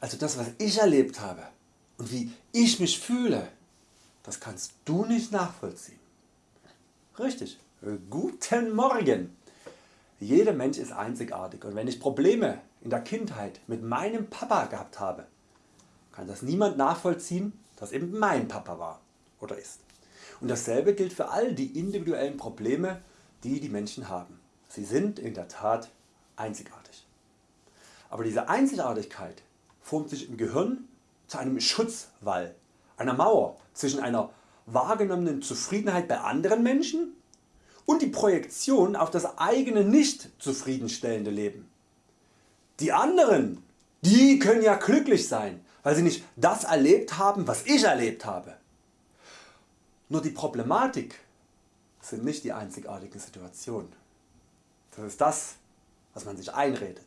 also das was ich erlebt habe und wie ich mich fühle, das kannst du nicht nachvollziehen. Richtig, guten Morgen. Jeder Mensch ist einzigartig und wenn ich Probleme in der Kindheit mit meinem Papa gehabt habe, kann das niemand nachvollziehen, dass eben mein Papa war oder ist. Und dasselbe gilt für all die individuellen Probleme die die Menschen haben. Sie sind in der Tat einzigartig. Aber diese Einzigartigkeit formt sich im Gehirn zu einem Schutzwall, einer Mauer zwischen einer wahrgenommenen Zufriedenheit bei anderen Menschen und die Projektion auf das eigene nicht zufriedenstellende Leben. Die anderen, die können ja glücklich sein, weil sie nicht das erlebt haben was ich erlebt habe. Nur die Problematik sind nicht die einzigartigen Situationen. Das ist das was man sich einredet.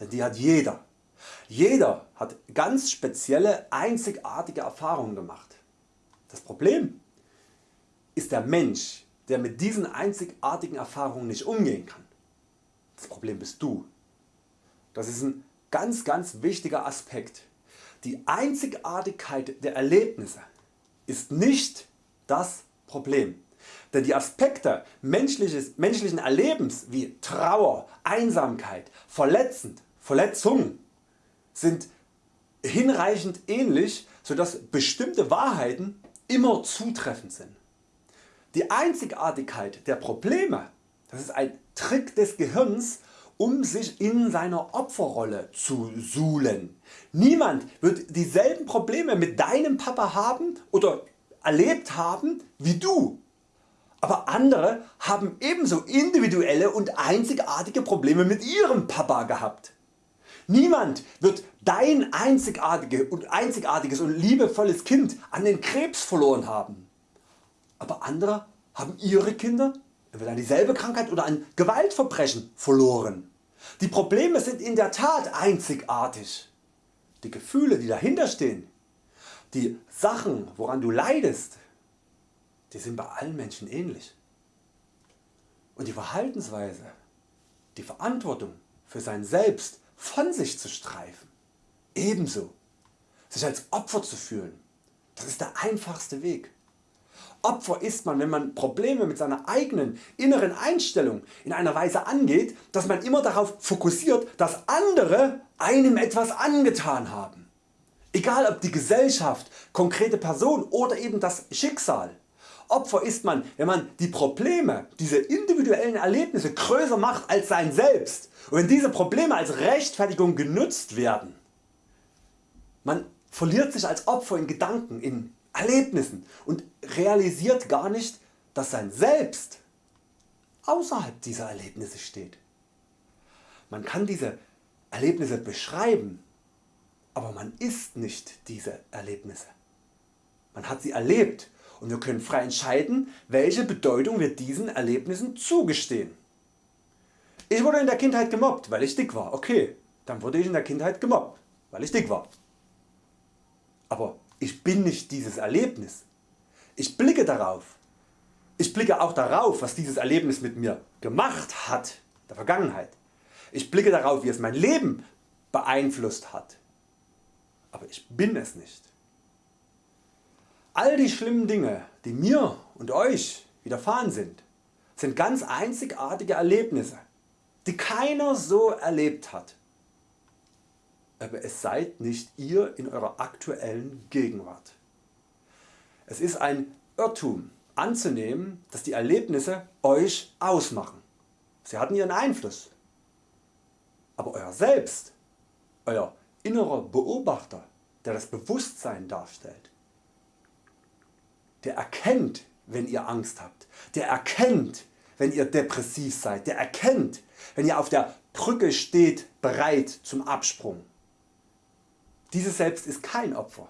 Denn die hat jeder. Jeder hat ganz spezielle einzigartige Erfahrungen gemacht. Das Problem ist der Mensch der mit diesen einzigartigen Erfahrungen nicht umgehen kann. Das Problem bist du. Das ist ein ganz ganz wichtiger Aspekt. Die Einzigartigkeit der Erlebnisse ist nicht das Problem. Denn die Aspekte menschlichen Erlebens wie Trauer, Einsamkeit, Verletzend, Verletzung sind hinreichend ähnlich, so dass bestimmte Wahrheiten immer zutreffend sind. Die Einzigartigkeit der Probleme das ist ein Trick des Gehirns um sich in seiner Opferrolle zu suhlen. Niemand wird dieselben Probleme mit deinem Papa haben oder erlebt haben wie du. Aber andere haben ebenso individuelle und einzigartige Probleme mit ihrem Papa gehabt. Niemand wird dein einzigartiges und liebevolles Kind an den Krebs verloren haben. Aber andere haben ihre Kinder entweder an dieselbe Krankheit oder an Gewaltverbrechen verloren. Die Probleme sind in der Tat einzigartig. Die Gefühle die dahinter stehen, die Sachen woran du leidest, die sind bei allen Menschen ähnlich. Und die Verhaltensweise, die Verantwortung für sein Selbst von sich zu streifen, ebenso. Sich als Opfer zu fühlen, das ist der einfachste Weg. Opfer ist man wenn man Probleme mit seiner eigenen inneren Einstellung in einer Weise angeht, dass man immer darauf fokussiert dass andere einem etwas angetan haben. Egal ob die Gesellschaft, konkrete Person oder eben das Schicksal. Opfer ist man wenn man die Probleme, diese individuellen Erlebnisse größer macht als sein Selbst und wenn diese Probleme als Rechtfertigung genutzt werden. Man verliert sich als Opfer in Gedanken, in Erlebnissen und realisiert gar nicht dass sein Selbst außerhalb dieser Erlebnisse steht. Man kann diese Erlebnisse beschreiben, aber man ist nicht diese Erlebnisse. Man hat sie erlebt und wir können frei entscheiden welche Bedeutung wir diesen Erlebnissen zugestehen. Ich wurde in der Kindheit gemobbt weil ich dick war, okay, dann wurde ich in der Kindheit gemobbt weil ich dick war. Aber ich bin nicht dieses Erlebnis. Ich blicke darauf. Ich blicke auch darauf was dieses Erlebnis mit mir gemacht hat der Vergangenheit. Ich blicke darauf wie es mein Leben beeinflusst hat. Aber ich bin es nicht. All die schlimmen Dinge die mir und Euch widerfahren sind, sind ganz einzigartige Erlebnisse die keiner so erlebt hat. Aber es seid nicht ihr in eurer aktuellen Gegenwart. Es ist ein Irrtum anzunehmen dass die Erlebnisse Euch ausmachen. Sie hatten ihren Einfluss. Aber Euer Selbst, Euer innerer Beobachter der das Bewusstsein darstellt, der erkennt wenn ihr Angst habt, der erkennt wenn ihr depressiv seid, der erkennt wenn ihr auf der Brücke steht bereit zum Absprung. Dieses Selbst ist kein Opfer.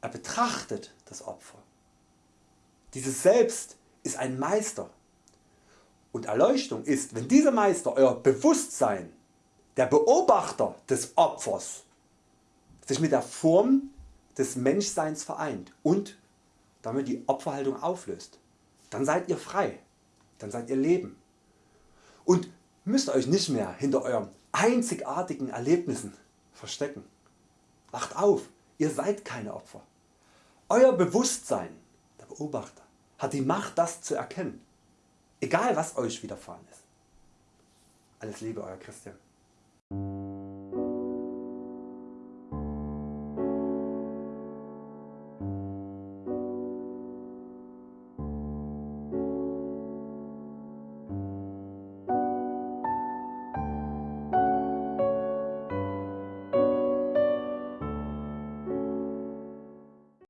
Er betrachtet das Opfer. Dieses Selbst ist ein Meister. Und Erleuchtung ist wenn dieser Meister Euer Bewusstsein, der Beobachter des Opfers, sich mit der Form des Menschseins vereint und damit die Opferhaltung auflöst, dann seid ihr frei, dann seid ihr Leben und müsst Euch nicht mehr hinter euren einzigartigen Erlebnissen verstecken. Wacht auf, ihr seid keine Opfer. Euer Bewusstsein, der Beobachter, hat die Macht das zu erkennen, egal was Euch widerfahren ist. Alles Liebe Euer Christian.